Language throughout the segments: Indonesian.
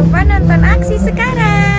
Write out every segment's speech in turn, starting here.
lupa nonton aksi sekarang.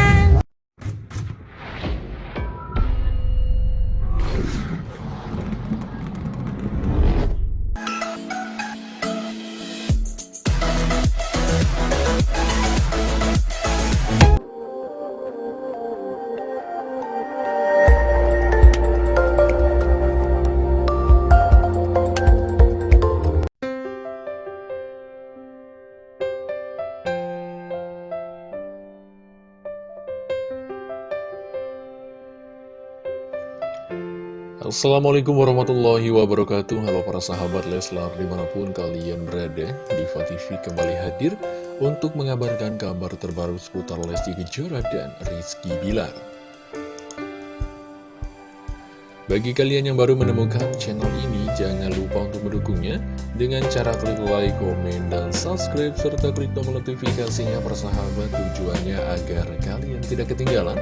Assalamualaikum warahmatullahi wabarakatuh. Halo para sahabat Leslar di mana pun kalian berada Diva TV kembali hadir untuk mengabarkan kabar terbaru seputar Lesti Kejora dan Rizky Bilar. Bagi kalian yang baru menemukan channel ini jangan lupa untuk mendukungnya Dengan cara klik like, komen, dan subscribe serta klik tombol notifikasinya persahabat tujuannya agar kalian tidak ketinggalan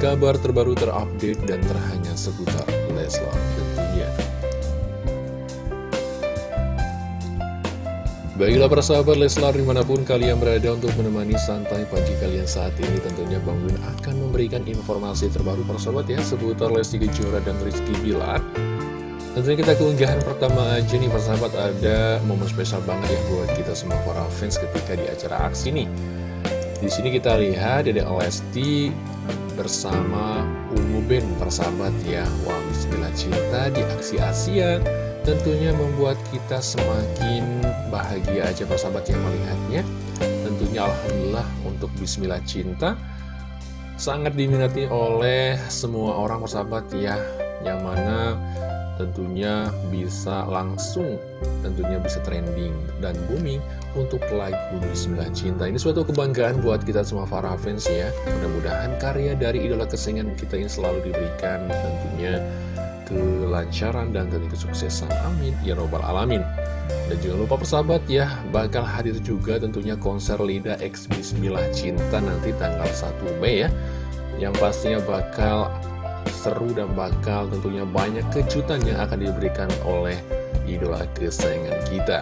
kabar terbaru terupdate dan terhangat seputar Leslar tentunya. Baiklah para sahabat Leslar di mana pun kalian berada untuk menemani santai pagi kalian saat ini tentunya Bang Win akan memberikan informasi terbaru para sahabat ya seputar Lesti Kejora dan Rizky Bilar. Tentunya kita keunggahan pertama aja nih para sahabat ada momen spesial banget ya buat kita semua para fans ketika di acara aksi nih. Di sini kita lihat Dede Lesti bersama Ungu Ben persahabat ya. Wah bismillah cinta di aksi Asia Tentunya membuat kita semakin bahagia aja persahabat yang melihatnya. Tentunya Alhamdulillah untuk bismillah cinta Sangat diminati oleh semua orang persahabat ya Yang mana tentunya bisa langsung tentunya bisa trending dan booming untuk lagu Bismillah Cinta. Ini suatu kebanggaan buat kita semua para fans ya. Mudah-mudahan karya dari idola kesayangan kita ini selalu diberikan tentunya kelancaran dan tentu kesuksesan. Amin. Ya robbal alamin. Dan jangan lupa persahabat ya bakal hadir juga tentunya konser Lida X Bismillah Cinta nanti tanggal 1 Mei ya. Yang pastinya bakal seru dan bakal tentunya banyak kejutan yang akan diberikan oleh idola kesayangan kita.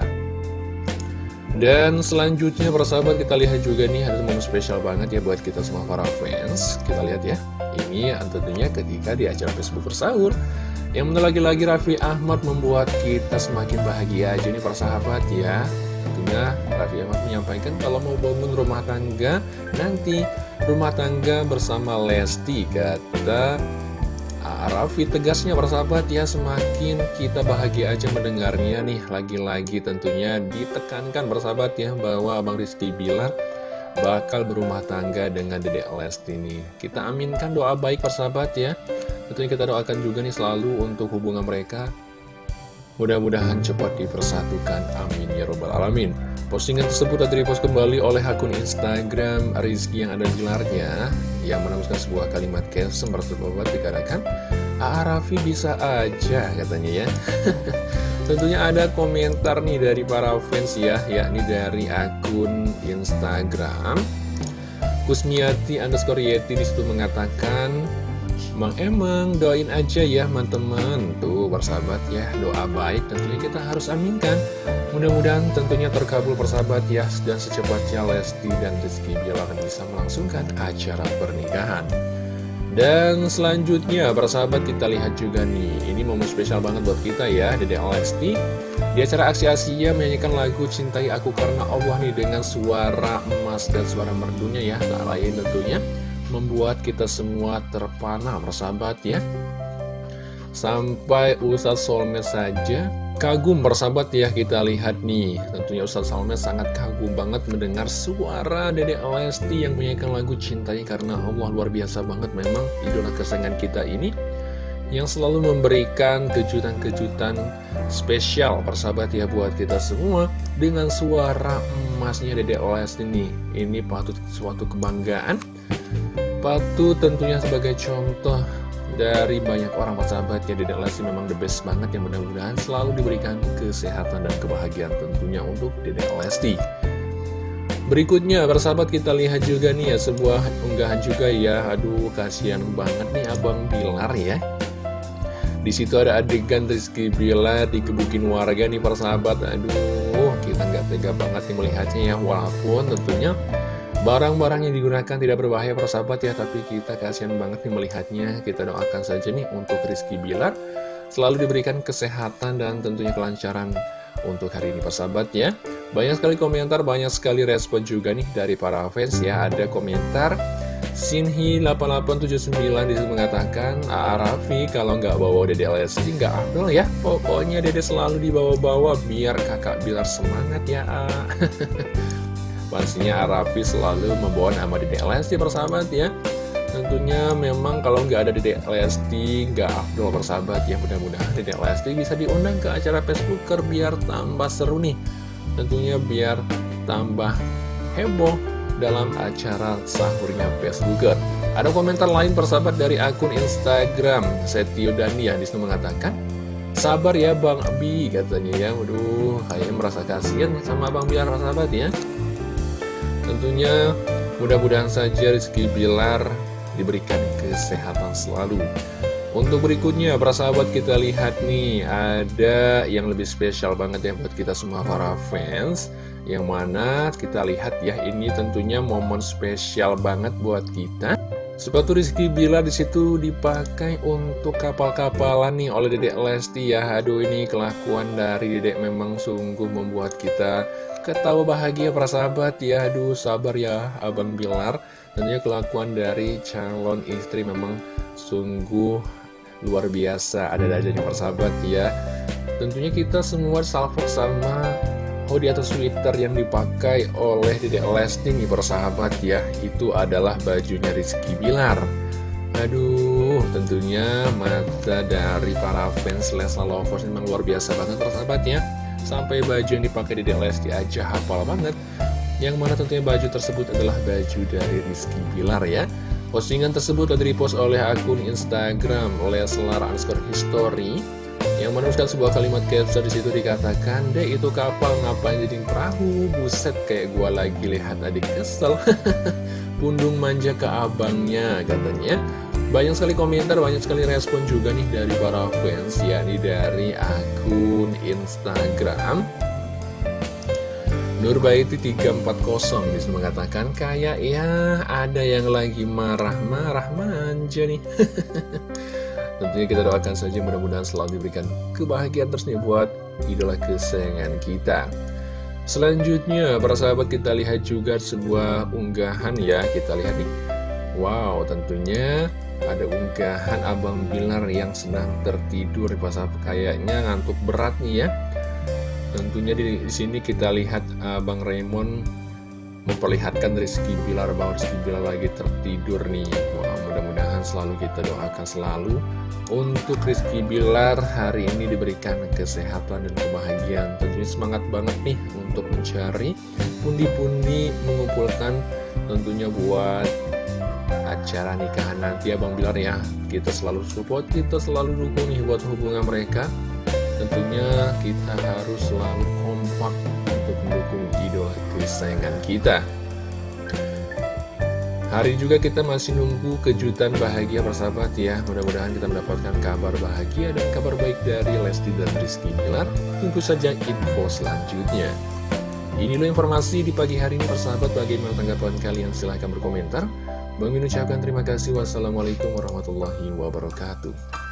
Dan selanjutnya persahabat kita lihat juga nih ada momen spesial banget ya buat kita semua para fans. Kita lihat ya, ini tentunya ketika di acara Facebook bersahur. Yang mana lagi-lagi Raffi Ahmad membuat kita semakin bahagia aja nih persahabat ya. Tentunya Raffi Ahmad menyampaikan kalau mau bangun rumah tangga nanti rumah tangga bersama Lesti kata Raffi tegasnya persahabat ya semakin kita bahagia aja mendengarnya nih. Lagi-lagi tentunya ditekankan persahabat ya bahwa Abang Rizky Bilar bakal berumah tangga dengan Dedek Lesti nih. Kita aminkan doa baik persahabat ya. Tentunya kita doakan juga nih selalu untuk hubungan mereka. Mudah-mudahan cepat dipersatukan. Amin ya robbal alamin. Postingan tersebut telah repost kembali oleh akun Instagram Rizky yang ada gelarnya yang menemukan sebuah kalimat caption bersebuah dikatakan A.A. Raffi bisa aja katanya ya Tentunya ada komentar nih dari para fans ya yakni dari akun Instagram Kusmiati underscore Yeti di situ mengatakan Mang Emang doain aja ya teman-teman Tuh persahabat ya doa baik tentunya kita harus aminkan. Mudah-mudahan tentunya terkabul persahabat ya Dan secepatnya Lesti dan Rizky Bilar bisa melangsungkan acara pernikahan. Dan selanjutnya persahabat kita lihat juga nih. Ini momen spesial banget buat kita ya Dede Lesti. Di acara aksi Asia menyanyikan lagu Cintai Aku Karena Allah nih Dengan suara emas dan suara merdunya ya. Tak lain tentunya membuat kita semua terpana persahabat ya Sampai Ustadz Solmed saja kagum persahabat ya kita lihat nih. Tentunya Ustadz Solmed sangat kagum banget mendengar suara Dede Lesti yang menyanyikan lagu Cintai Karena Allah. Luar biasa banget memang idola kesayangan kita ini Yang selalu memberikan kejutan-kejutan spesial persahabat ya buat kita semua Dengan suara emasnya Dede Lesti nih. Ini patut suatu kebanggaan Patut tentunya sebagai contoh dari banyak orang persahabat ya Dedek Lesti memang the best banget yang mudah-mudahan selalu diberikan kesehatan dan kebahagiaan tentunya untuk Dedek Lesti. Berikutnya persahabat kita lihat juga nih ya sebuah unggahan juga ya. Aduh kasihan banget nih Abang Bilar ya. Di situ ada adegan Rizky Bilar dikebukin warga nih persahabat. Aduh kita nggak tega banget nih melihatnya ya. Walaupun tentunya Barang-barang yang digunakan tidak berbahaya persahabat ya Tapi kita kasihan banget nih melihatnya. Kita doakan saja nih untuk Rizky Bilar Selalu diberikan kesehatan dan tentunya kelancaran untuk hari ini persahabat ya. Banyak sekali komentar, banyak sekali respon juga nih dari para fans ya. Ada komentar Sinhi8879 di situ mengatakan A Raffi kalau nggak bawa Dede Lesti nggak afdol ya. Pokoknya Dede selalu dibawa-bawa biar kakak Bilar semangat ya Pastinya Raffi selalu membawa nama Dede Lesti persahabat ya. Tentunya memang kalau nggak ada Dede Lesti nggak afdol persahabat ya. Mudah-mudahan Dede Lesti bisa diundang ke acara Facebooker biar tambah seru nih. Tentunya biar tambah heboh dalam acara sahurnya Facebooker. Ada komentar lain persahabat dari akun Instagram Setio Dani yang di situ mengatakan Sabar ya Bang Abi katanya ya. Waduh kayaknya merasa kasihan sama Bang Bilar persahabat ya Tentunya mudah-mudahan saja Rizky Bilar diberikan kesehatan selalu untuk berikutnya, para sahabat kita lihat nih, ada yang lebih spesial banget ya buat kita semua para fans. Yang mana kita lihat ya, ini tentunya momen spesial banget buat kita. Sepatu Rizky Bila di situ dipakai untuk kapal-kapalan nih oleh Dedek Lesti ya. Aduh ini kelakuan dari Dedek memang sungguh membuat kita ketawa bahagia para sahabat ya. Aduh sabar ya Abang Bilar. Tentunya kelakuan dari calon istri memang sungguh luar biasa ada dajanya persahabat ya tentunya kita semua salvo sama hoodie atau sweater yang dipakai oleh Dedek Lesti nih persahabat ya. Itu adalah bajunya Rizky Bilar. Aduh tentunya mata dari para fans Leslar Lovers memang luar biasa banget persahabat ya. Sampai baju yang dipakai Dedek Lesti aja hafal banget. Yang mana tentunya baju tersebut adalah baju dari Rizky Bilar ya. Postingan tersebut telah dipost oleh akun Instagram Leslar underscore history yang menuliskan sebuah kalimat caption di situ dikatakan, deh itu kapal ngapain jadi perahu? Buset kayak gua lagi lihat adik kesel. Pundung manja ke abangnya katanya. Banyak sekali komentar, banyak sekali respon juga nih dari para fans, yakni dari akun Instagram Nurbaiti 340 bisa mengatakan kayak ya ada yang lagi marah-marah manja nih Tentunya kita doakan saja mudah-mudahan selalu diberikan kebahagiaan terus nih buat idola kesayangan kita. Selanjutnya para sahabat kita lihat juga sebuah unggahan ya. Kita lihat nih. Wow tentunya ada unggahan Abang Bilar yang sedang tertidur pas kayaknya ngantuk berat nih ya. Tentunya di, sini kita lihat uh, Bang Raymond memperlihatkan Rizky Bilar bahwa Rizky Bilar lagi tertidur nih. Wah, mudah-mudahan selalu kita doakan selalu untuk Rizky Bilar hari ini diberikan kesehatan dan kebahagiaan. Tentunya semangat banget nih untuk mencari pundi-pundi mengumpulkan tentunya buat acara nikahan nanti ya Bang Bilar ya. Kita selalu support, kita selalu dukung nih buat hubungan mereka tentunya kita harus selalu kompak untuk mendukung idola kesayangan kita. Hari juga kita masih nunggu kejutan bahagia persahabat ya. Mudah-mudahan kita mendapatkan kabar bahagia dan kabar baik dari Lesti dan Rizky Bilar. Tunggu saja info selanjutnya. Inilah informasi di pagi hari ini persahabat. Bagaimana tanggapan kalian? Silahkan berkomentar. Bang Min terima kasih. Wassalamualaikum warahmatullahi wabarakatuh